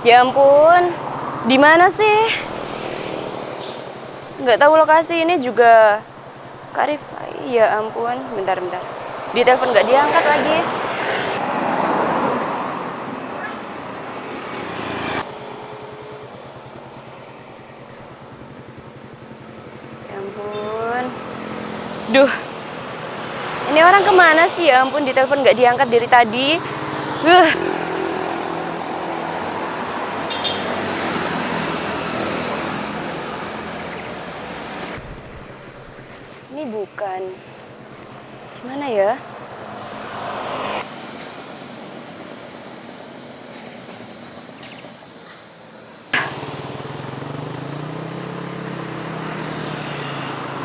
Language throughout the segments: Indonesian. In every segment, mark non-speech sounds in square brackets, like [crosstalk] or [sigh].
Ya ampun, di mana sih? Nggak tahu lokasi ini juga. Kak Rifai, ya ampun, bentar-bentar. Di telepon nggak diangkat lagi. Ya ampun. Duh, ini orang ke mana sih ya ampun di telepon nggak diangkat dari tadi. Huh. Ini bukan.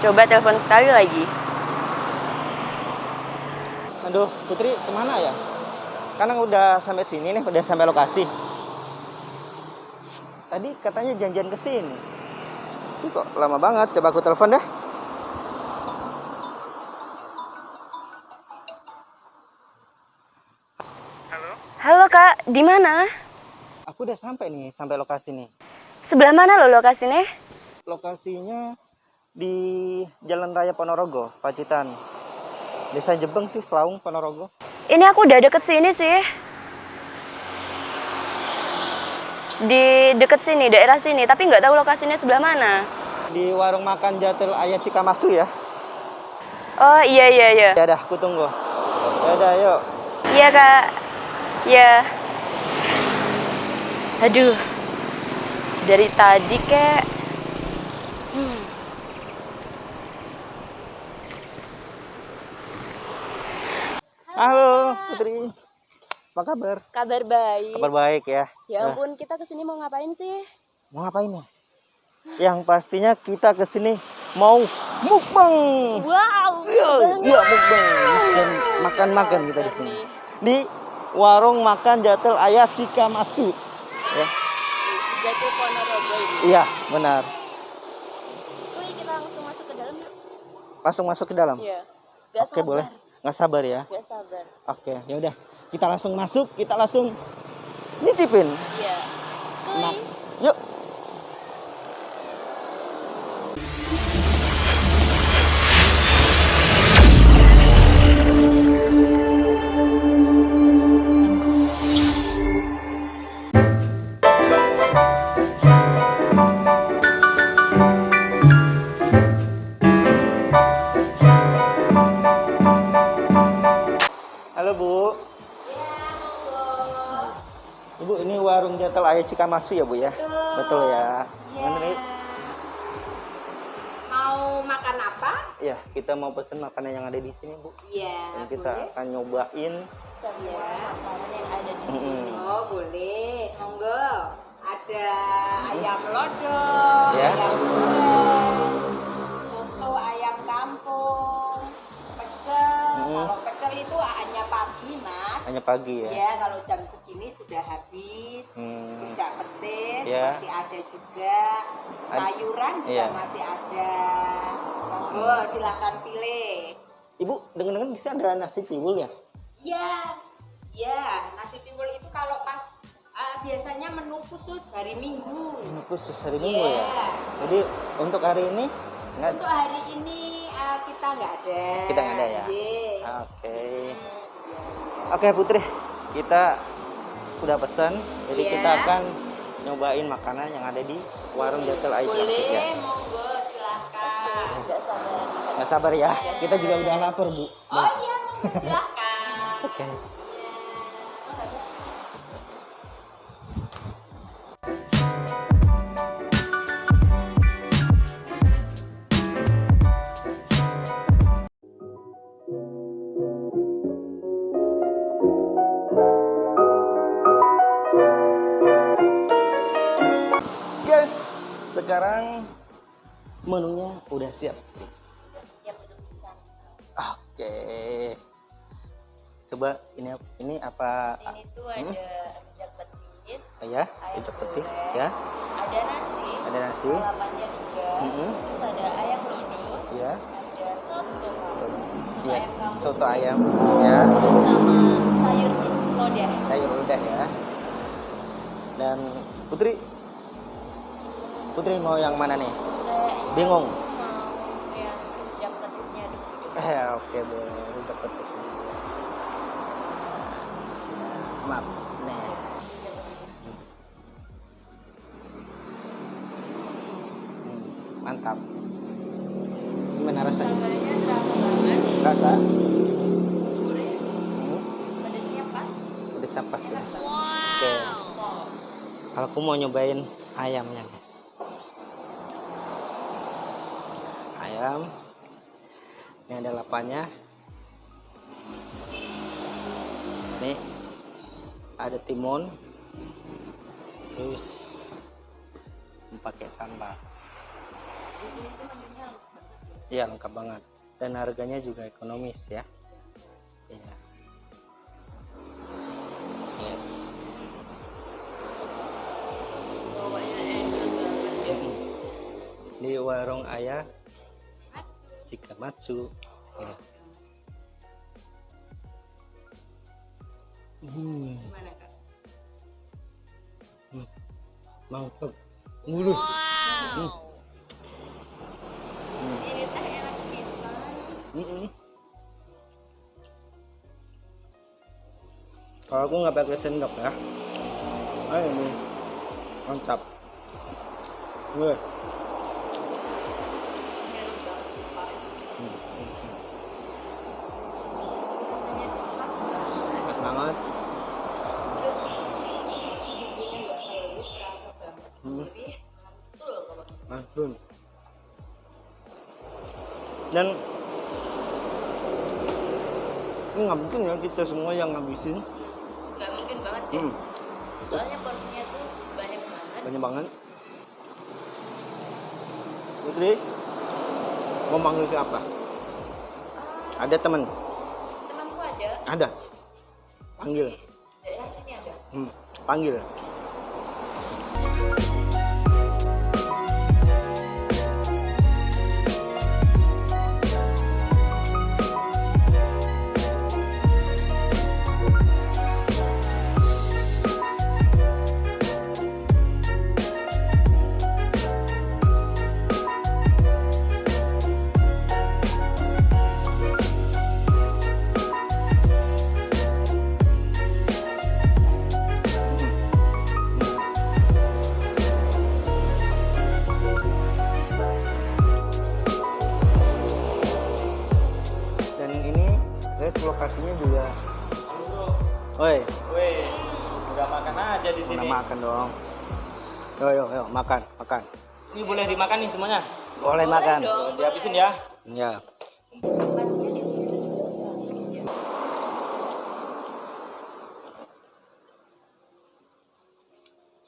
Coba telepon sekali lagi. Aduh, Putri ke mana ya? Karena udah sampai sini nih, udah sampai lokasi. Tadi katanya janjian ke sini. Ini kok lama banget. Coba aku telepon deh. Di mana? Aku udah sampai nih, sampai lokasi nih. Sebelah mana lo lokasinya? Lokasinya di Jalan Raya Ponorogo, Pacitan. Desa Jebeng sih, Selaung, Ponorogo. Ini aku udah deket sini sih. Di deket sini, daerah sini, tapi nggak tahu lokasinya sebelah mana. Di warung makan Jatil Ayat Cikamatsu ya. Oh iya iya iya. Ya udah, aku tunggu. Ya udah, yuk. Iya kak. Ya. Aduh. Dari tadi kek. Hmm. Halo, Putri. Apa kabar? Kabar baik. Kabar baik ya. Ya Nah, ampun, kita ke sini mau ngapain sih? mau ngapain ya? Yang pastinya kita ke sini mau mukbang. Wow. Iya, iya mukbang. Dan makan-makan kita di sini. Di warung makan Jatel Ayah Cikamatsu. Ya. Jatuh Ponorogo ini. Iya, benar. Wih, kita langsung masuk ke dalam yuk. Langsung masuk ke dalam. Iya. Gak Oke, sabar. boleh. Nggak sabar ya. Gak sabar. Oke, ya udah. Kita langsung masuk, kita langsung nyicipin. Iya. Nah, yuk. Ayah Cikamatsu ya Bu ya? Betul ya. Gimana nih? Mau makan apa? Ya, kita mau pesen makanan yang ada di sini Bu. Iya, Dan kita boleh. akan nyobain. Iya. Makanan yang ada di Mm-mm. Oh, boleh. Monggo. Ada ayam lodo, Ya. ayam goreng, soto ayam kampung, pecel. Mm. Kalau pecel itu hanya pagi, Mas. Hanya pagi ya. Ya, kalau jam segini sudah habis. Hmm. Rujak petis Ya. masih ada juga. Sayuran juga iya. masih ada. Monggo, silakan pilih. Ibu, dengar-dengar di sini ada nasi tiwul ya? Ya, ya nasi tiwul itu kalau pas uh, biasanya menu khusus hari Minggu. Ini khusus hari Minggu ya. Iya. Jadi untuk hari ini nggak Untuk hari ini uh, kita nggak ada. Kita nggak ada ya? Iya. Oke. Oke Putri, kita udah pesan, jadi Iya. kita akan nyobain makanan yang ada di warung Jatel Ayah Boleh, ya. monggo silakan. Gak sabar. Nggak sabar ya, kita juga udah lapar Bu. Oh iya, silakan. Oke. Guys, Coba ini ini apa? Di sini tuh ada rujak petis, Ah, ya, rujak petis goreng, ya. ada nasi, Ada nasi. lalapannya juga, Mm-mm. terus ada ayam lodo, Ya. ada soto, soto Ya, ayam kampung, soto ayam ya. sama sayur lodeh. Sayur udah ya. Dan Putri, Putri mau yang mana nih? Kayaknya Bingung. mau yang jam petisnya dulu. Eh, oke boleh. Rujak petis Jam petis. Hmm, mantap. Gimana rasanya? Rasa? Hmm, Pedasnya pas. siapa sih? Enak banget. Oke. Wow. Kalau aku mau nyobain ayamnya. Ayam. Ini ada lapanya. Nih. Ada timun. Terus pakai sambal. Menunya lengkap banget. Dan harganya juga ekonomis ya. Iya. Yes. Ya. Di warung ayah Chikamatsu. Ya. Mantap. Mulus. Hmm. Hmm. Ini teh enak pisan. Kalau aku nggak pakai sendok ya. Ah ini mantap. Wih. Banget sumpah. Hmm, Langsung. Dan ini nggak mungkin ya kita semua yang ngabisin. nggak mungkin banget ya. Hmm, Soalnya porsinya tuh banyak banget. banyak banget. Putri, mau manggil siapa? Ah, Ada teman? temanku ada. Ada. Panggil. Sini ada. Hmm, panggil. Aja di sini. makan dong. Yo yo yo makan makan. Ini boleh dimakan nih semuanya. Boleh makan. Tuh, dihabisin ya. Ya. Ya.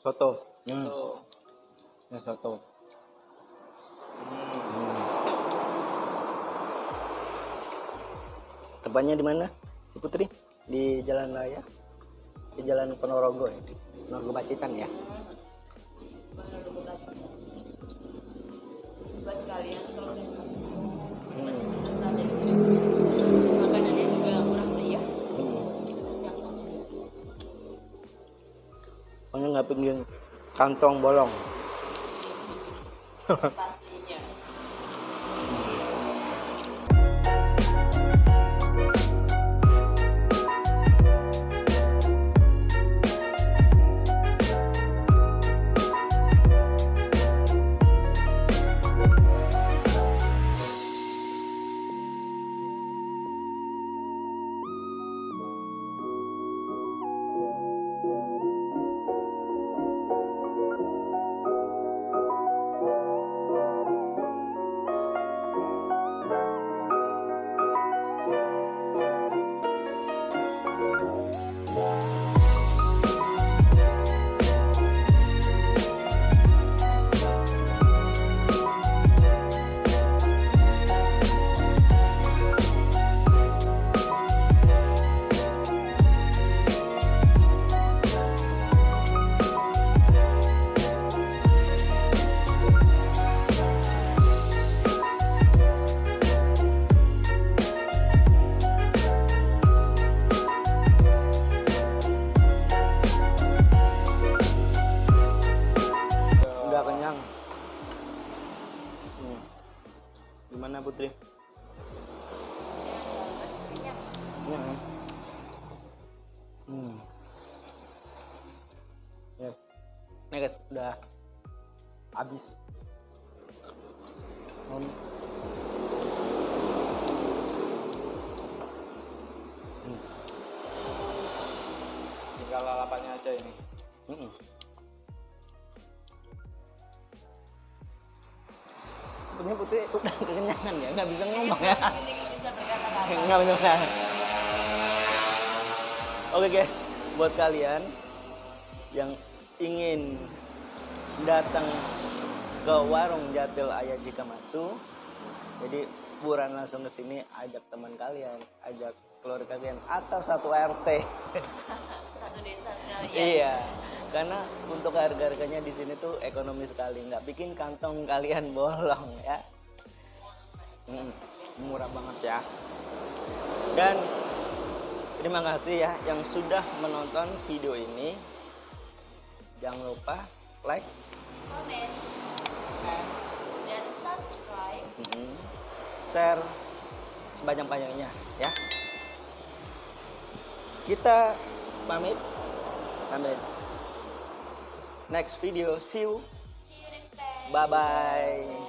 Soto. Hmm. Tuh. Ini soto. Hmm. Hmm. Tempatnya di mana? Si Putri? Di Jalan Raya? Di Jalan Ponorogo ya? Ponorogo Pacitan ya? Buat kalian kalau udah tempatnya di sini. Makanannya juga murah meriah. Cakep. Pokoknya nggak pengen kantong bolong. [laughs] guys, udah habis. Hmm. Hmm. Tinggal lalapannya aja ini. Mm-mm. Sebenarnya putri udah kekenyangan ya, nggak bisa ngomong ya. Bisa berkata-kata. [laughs] Nggak benar. Oke guys, buat kalian yang ingin datang ke warung Jatil Ayah jika masuk, jadi buruan langsung ke sini, ajak teman kalian, ajak keluarga kalian atau satu RT. [laughs] Satu desa. ya. Iya, karena untuk harga-harganya di sini tuh ekonomi sekali, nggak bikin kantong kalian [laughs] bolong ya. Mm, murah banget ya. Dan terima kasih ya yang sudah menonton video ini. Jangan lupa like, Komen. Dan subscribe. mm, share sebanyak-banyaknya ya. Kita pamit. Sampai next video. See you. See you next time. Bye bye.